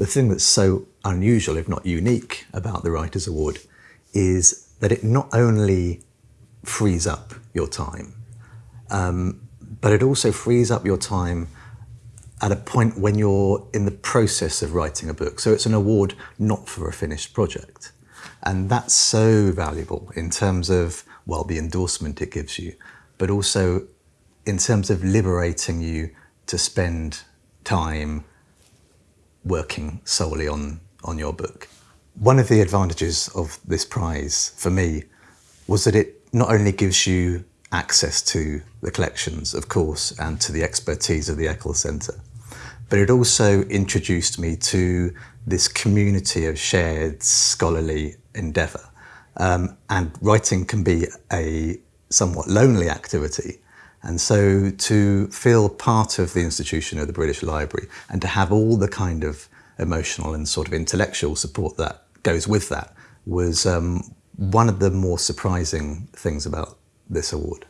the thing that's so unusual, if not unique, about the Writers' Award is that it not only frees up your time, um, but it also frees up your time at a point when you're in the process of writing a book. So it's an award not for a finished project. And that's so valuable in terms of, well, the endorsement it gives you, but also in terms of liberating you to spend time working solely on, on your book. One of the advantages of this prize for me was that it not only gives you access to the collections, of course, and to the expertise of the Eccles Centre, but it also introduced me to this community of shared scholarly endeavour. Um, and writing can be a somewhat lonely activity. And so to feel part of the institution of the British Library and to have all the kind of emotional and sort of intellectual support that goes with that was um, one of the more surprising things about this award.